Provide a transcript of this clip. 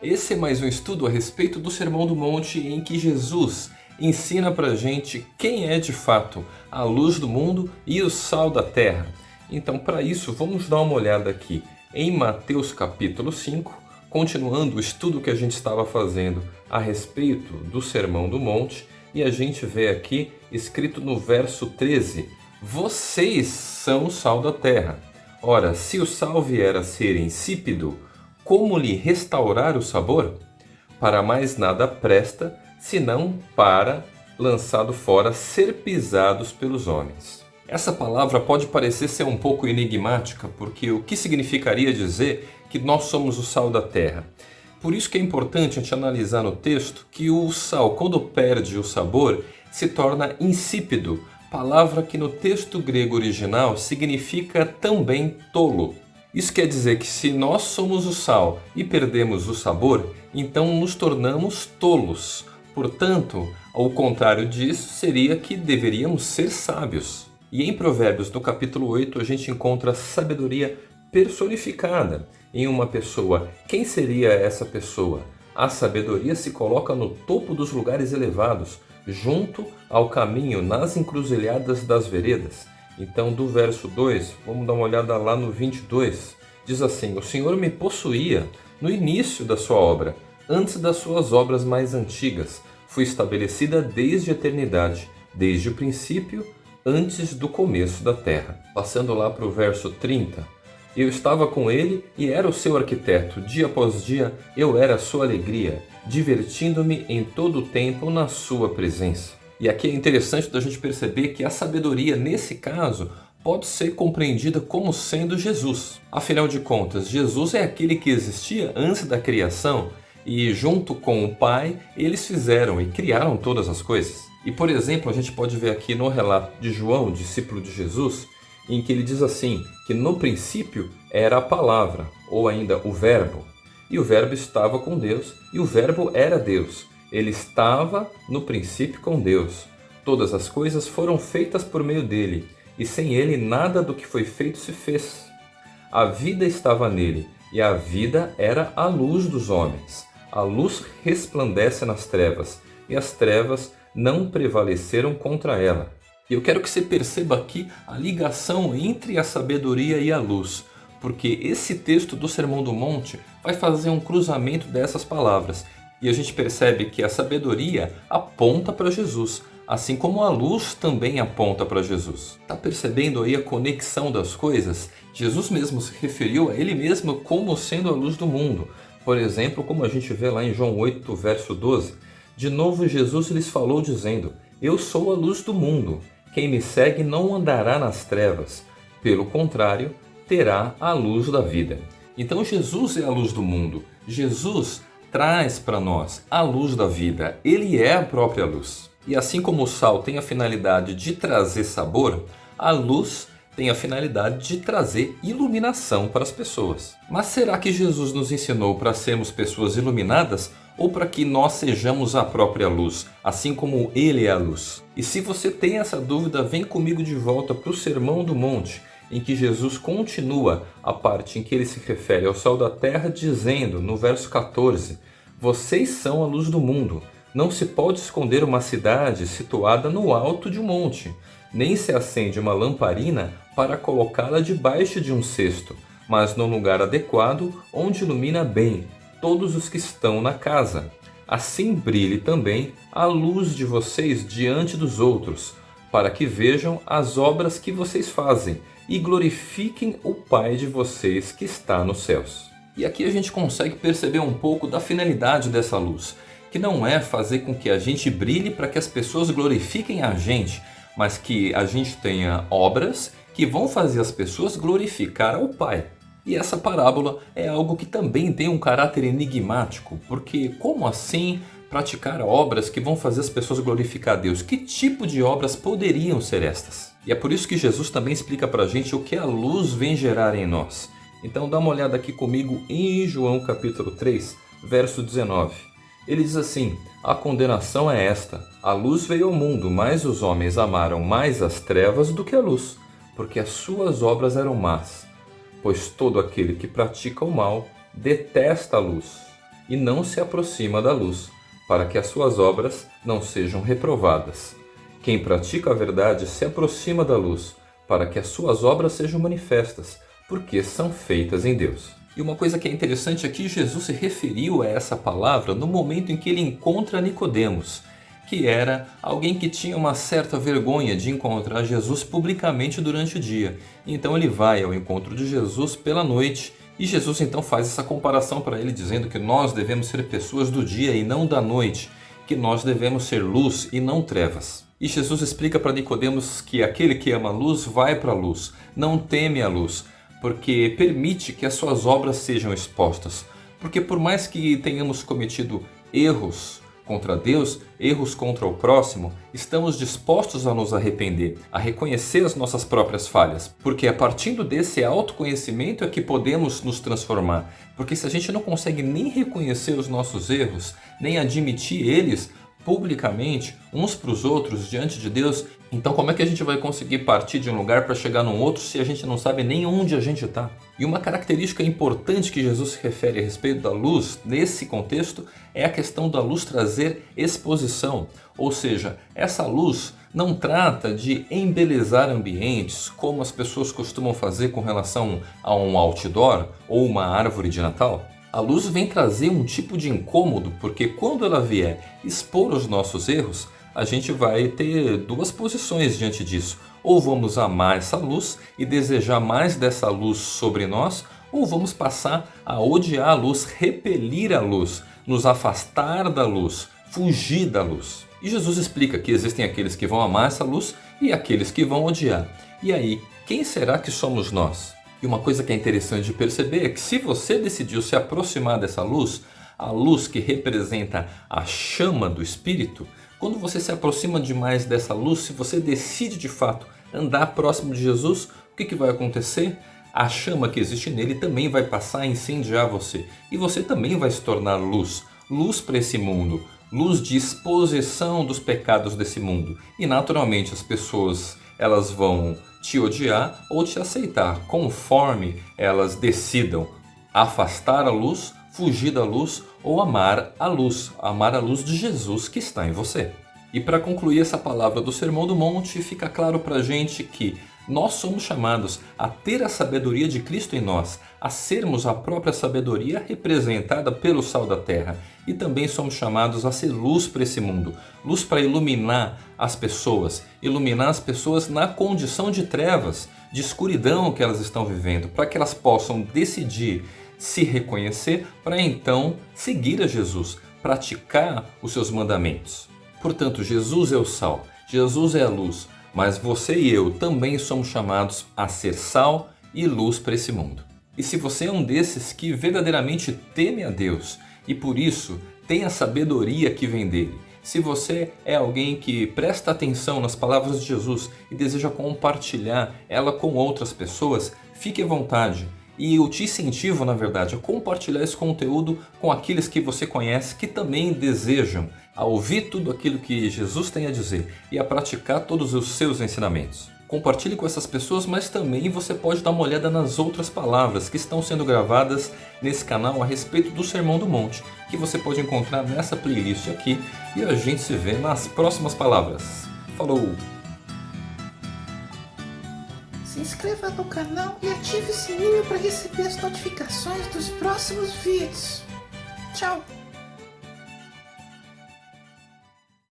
Esse é mais um estudo a respeito do Sermão do Monte em que Jesus ensina pra gente quem é de fato a luz do mundo e o sal da terra. Então, para isso, vamos dar uma olhada aqui em Mateus capítulo 5, continuando o estudo que a gente estava fazendo a respeito do Sermão do Monte, e a gente vê aqui escrito no verso 13: Vocês são o sal da terra. Ora, se o sal vier a ser insípido, como lhe restaurar o sabor? Para mais nada presta, senão para, lançado fora, ser pisados pelos homens. Essa palavra pode parecer ser um pouco enigmática, porque o que significaria dizer que nós somos o sal da terra? Por isso que é importante a gente analisar no texto que o sal, quando perde o sabor, se torna insípido, palavra que no texto grego original significa também tolo. Isso quer dizer que se nós somos o sal e perdemos o sabor, então nos tornamos tolos. Portanto, ao contrário disso, seria que deveríamos ser sábios. E em Provérbios, no capítulo 8, a gente encontra sabedoria personificada em uma pessoa. Quem seria essa pessoa? A sabedoria se coloca no topo dos lugares elevados, junto ao caminho nas encruzilhadas das veredas. Então, do verso 2, vamos dar uma olhada lá no 22. Diz assim: O Senhor me possuía no início da sua obra, antes das suas obras mais antigas. Fui estabelecida desde a eternidade, desde o princípio, antes do começo da terra. Passando lá para o verso 30. Eu estava com ele e era o seu arquiteto. Dia após dia eu era a sua alegria, divertindo-me em todo o tempo na sua presença. E aqui é interessante da gente perceber que a sabedoria, nesse caso, pode ser compreendida como sendo Jesus. Afinal de contas, Jesus é aquele que existia antes da criação e junto com o Pai, eles fizeram e criaram todas as coisas. E por exemplo, a gente pode ver aqui no relato de João, discípulo de Jesus, em que ele diz assim, que no princípio era a palavra, ou ainda o verbo, e o verbo estava com Deus, e o verbo era Deus. Ele estava no princípio com Deus. Todas as coisas foram feitas por meio dele, e sem ele nada do que foi feito se fez. A vida estava nele, e a vida era a luz dos homens. A luz resplandece nas trevas, e as trevas não prevaleceram contra ela. E eu quero que você perceba aqui a ligação entre a sabedoria e a luz, porque esse texto do Sermão do Monte vai fazer um cruzamento dessas palavras e a gente percebe que a sabedoria aponta para Jesus, assim como a luz também aponta para Jesus. Está percebendo aí a conexão das coisas? Jesus mesmo se referiu a ele mesmo como sendo a luz do mundo. Por exemplo, como a gente vê lá em João 8, verso 12. De novo Jesus lhes falou dizendo, Eu sou a luz do mundo. Quem me segue não andará nas trevas. Pelo contrário, terá a luz da vida. Então Jesus é a luz do mundo. Jesus traz para nós a luz da vida. Ele é a própria luz. E assim como o sal tem a finalidade de trazer sabor, a luz tem a finalidade de trazer iluminação para as pessoas. Mas será que Jesus nos ensinou para sermos pessoas iluminadas ou para que nós sejamos a própria luz, assim como Ele é a luz? E se você tem essa dúvida, vem comigo de volta para o Sermão do Monte, em que Jesus continua a parte em que ele se refere ao sal da terra, dizendo no verso 14: Vocês são a luz do mundo. Não se pode esconder uma cidade situada no alto de um monte, nem se acende uma lamparina para colocá-la debaixo de um cesto, mas num lugar adequado onde ilumina bem todos os que estão na casa. Assim brilhe também a luz de vocês diante dos outros, para que vejam as obras que vocês fazem e glorifiquem o Pai de vocês que está nos céus. E aqui a gente consegue perceber um pouco da finalidade dessa luz, que não é fazer com que a gente brilhe para que as pessoas glorifiquem a gente, mas que a gente tenha obras que vão fazer as pessoas glorificar ao Pai. E essa parábola é algo que também tem um caráter enigmático, porque como assim praticar obras que vão fazer as pessoas glorificar a Deus? Que tipo de obras poderiam ser estas? E é por isso que Jesus também explica para a gente o que a luz vem gerar em nós. Então dá uma olhada aqui comigo em João capítulo 3, verso 19. Ele diz assim, a condenação é esta, a luz veio ao mundo, mas os homens amaram mais as trevas do que a luz, porque as suas obras eram más. Pois todo aquele que pratica o mal detesta a luz e não se aproxima da luz, para que as suas obras não sejam reprovadas. Quem pratica a verdade se aproxima da luz, para que as suas obras sejam manifestas, porque são feitas em Deus. E uma coisa que é interessante aqui, Jesus se referiu a essa palavra no momento em que ele encontra Nicodemos, que era alguém que tinha uma certa vergonha de encontrar Jesus publicamente durante o dia. Então ele vai ao encontro de Jesus pela noite e Jesus então faz essa comparação para ele dizendo que nós devemos ser pessoas do dia e não da noite, que nós devemos ser luz e não trevas. E Jesus explica para Nicodemos que aquele que ama a luz vai para a luz, não teme a luz, porque permite que as suas obras sejam expostas. Porque por mais que tenhamos cometido erros contra Deus, erros contra o próximo, estamos dispostos a nos arrepender, a reconhecer as nossas próprias falhas, porque a partir desse autoconhecimento é que podemos nos transformar. Porque se a gente não consegue nem reconhecer os nossos erros, nem admitir eles, publicamente, uns para os outros, diante de Deus, então como é que a gente vai conseguir partir de um lugar para chegar num outro se a gente não sabe nem onde a gente está? E uma característica importante que Jesus se refere a respeito da luz, nesse contexto, é a questão da luz trazer exposição. Ou seja, essa luz não trata de embelezar ambientes, como as pessoas costumam fazer com relação a um outdoor ou uma árvore de Natal. A luz vem trazer um tipo de incômodo, porque quando ela vier expor os nossos erros, a gente vai ter duas posições diante disso. Ou vamos amar essa luz e desejar mais dessa luz sobre nós, ou vamos passar a odiar a luz, repelir a luz, nos afastar da luz, fugir da luz. E Jesus explica que existem aqueles que vão amar essa luz e aqueles que vão odiar. E aí, quem será que somos nós? E uma coisa que é interessante de perceber é que se você decidiu se aproximar dessa luz, a luz que representa a chama do Espírito, quando você se aproxima demais dessa luz, se você decide de fato andar próximo de Jesus, o que, que vai acontecer? A chama que existe nele também vai passar a incendiar você. E você também vai se tornar luz. Luz para esse mundo. Luz de exposição dos pecados desse mundo. E naturalmente as pessoas elas vão te odiar ou te aceitar, conforme elas decidam afastar a luz, fugir da luz ou amar a luz, amar a luz de Jesus que está em você. E para concluir essa palavra do Sermão do Monte, fica claro para a gente que nós somos chamados a ter a sabedoria de Cristo em nós, a sermos a própria sabedoria representada pelo sal da terra. E também somos chamados a ser luz para esse mundo, luz para iluminar as pessoas, iluminar as pessoas na condição de trevas, de escuridão que elas estão vivendo, para que elas possam decidir se reconhecer para então seguir a Jesus, praticar os seus mandamentos. Portanto, Jesus é o sal, Jesus é a luz, mas você e eu também somos chamados a ser sal e luz para esse mundo. E se você é um desses que verdadeiramente teme a Deus e por isso tem a sabedoria que vem dele, se você é alguém que presta atenção nas palavras de Jesus e deseja compartilhar ela com outras pessoas, fique à vontade. E eu te incentivo, na verdade, a compartilhar esse conteúdo com aqueles que você conhece que também desejam a ouvir tudo aquilo que Jesus tem a dizer e a praticar todos os seus ensinamentos. Compartilhe com essas pessoas, mas também você pode dar uma olhada nas outras palavras que estão sendo gravadas nesse canal a respeito do Sermão do Monte, que você pode encontrar nessa playlist aqui e a gente se vê nas próximas palavras. Falou! Se inscreva no canal e ative o sininho para receber as notificações dos próximos vídeos. Tchau!